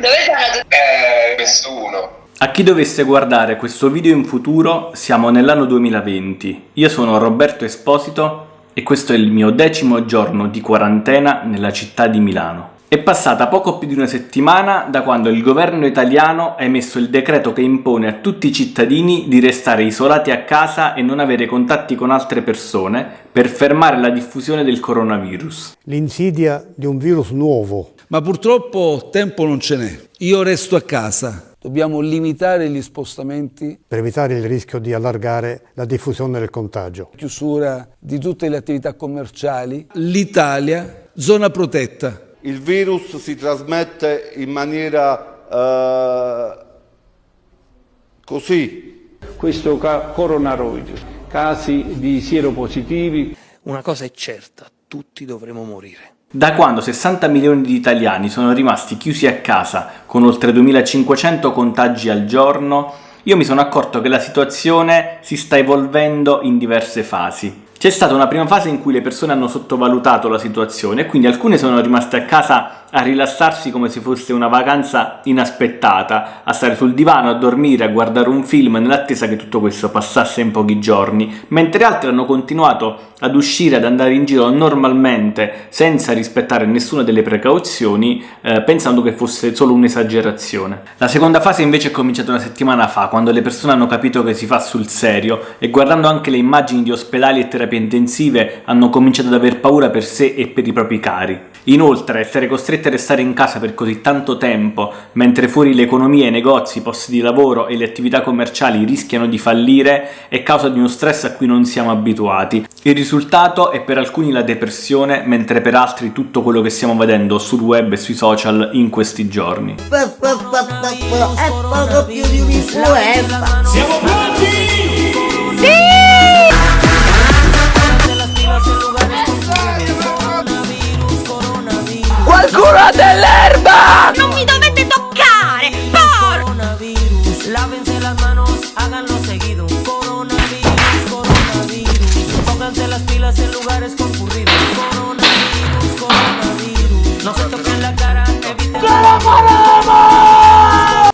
Dove sono? Eh, nessuno. A chi dovesse guardare questo video in futuro, siamo nell'anno 2020. Io sono Roberto Esposito e questo è il mio decimo giorno di quarantena nella città di Milano. È passata poco più di una settimana da quando il governo italiano ha emesso il decreto che impone a tutti i cittadini di restare isolati a casa e non avere contatti con altre persone per fermare la diffusione del coronavirus. L'insidia di un virus nuovo. Ma purtroppo tempo non ce n'è. Io resto a casa. Dobbiamo limitare gli spostamenti. Per evitare il rischio di allargare la diffusione del contagio. Chiusura di tutte le attività commerciali. L'Italia, zona protetta il virus si trasmette in maniera eh, così. Questo coronavirus, casi di sieropositivi. Una cosa è certa, tutti dovremo morire. Da quando 60 milioni di italiani sono rimasti chiusi a casa con oltre 2500 contagi al giorno, io mi sono accorto che la situazione si sta evolvendo in diverse fasi. C'è stata una prima fase in cui le persone hanno sottovalutato la situazione e quindi alcune sono rimaste a casa a rilassarsi come se fosse una vacanza inaspettata, a stare sul divano, a dormire, a guardare un film nell'attesa che tutto questo passasse in pochi giorni, mentre altri hanno continuato ad uscire, ad andare in giro normalmente senza rispettare nessuna delle precauzioni, eh, pensando che fosse solo un'esagerazione. La seconda fase invece è cominciata una settimana fa, quando le persone hanno capito che si fa sul serio e guardando anche le immagini di ospedali e terapie intensive hanno cominciato ad aver paura per sé e per i propri cari. Inoltre, essere costretti a restare in casa per così tanto tempo, mentre fuori l'economia, i negozi, i posti di lavoro e le attività commerciali rischiano di fallire, è causa di uno stress a cui non siamo abituati. Il risultato è per alcuni la depressione, mentre per altri tutto quello che stiamo vedendo sul web e sui social in questi giorni. Siamo Qualcuno ha dell'erba! Non mi dovete toccare! Por! Coronavirus, lávense las manos, háganlo seguido. Coronavirus, coronavirus. Pónganse las pilas en lugares concurridos. Coronavirus, coronavirus. No se toquen la cara, eviten.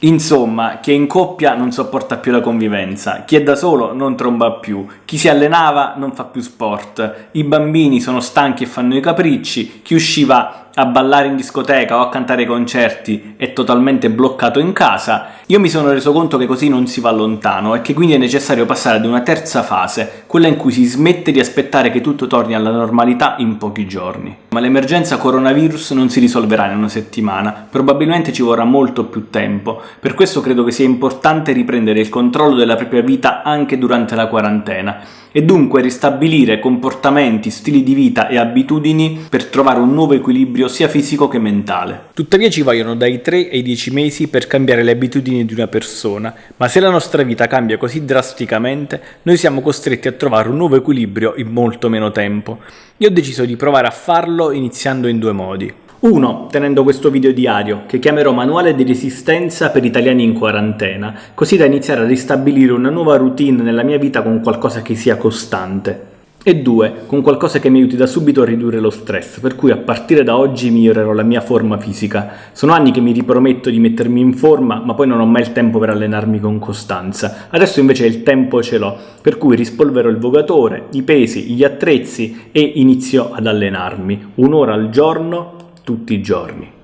Insomma, chi è in coppia non sopporta più la convivenza, chi è da solo non tromba più, chi si allenava non fa più sport, i bambini sono stanchi e fanno i capricci, chi usciva a ballare in discoteca o a cantare concerti è totalmente bloccato in casa, io mi sono reso conto che così non si va lontano e che quindi è necessario passare ad una terza fase, quella in cui si smette di aspettare che tutto torni alla normalità in pochi giorni. Ma l'emergenza coronavirus non si risolverà in una settimana, probabilmente ci vorrà molto più tempo, per questo credo che sia importante riprendere il controllo della propria vita anche durante la quarantena e dunque ristabilire comportamenti, stili di vita e abitudini per trovare un nuovo equilibrio sia fisico che mentale. Tuttavia ci vogliono dai 3 ai 10 mesi per cambiare le abitudini di una persona, ma se la nostra vita cambia così drasticamente, noi siamo costretti a trovare un nuovo equilibrio in molto meno tempo. Io ho deciso di provare a farlo iniziando in due modi. 1. Tenendo questo video diario, che chiamerò manuale di resistenza per italiani in quarantena, così da iniziare a ristabilire una nuova routine nella mia vita con qualcosa che sia costante. E 2. Con qualcosa che mi aiuti da subito a ridurre lo stress, per cui a partire da oggi migliorerò la mia forma fisica. Sono anni che mi riprometto di mettermi in forma, ma poi non ho mai il tempo per allenarmi con costanza. Adesso invece il tempo ce l'ho, per cui rispolverò il vogatore, i pesi, gli attrezzi e inizio ad allenarmi. Un'ora al giorno tutti i giorni.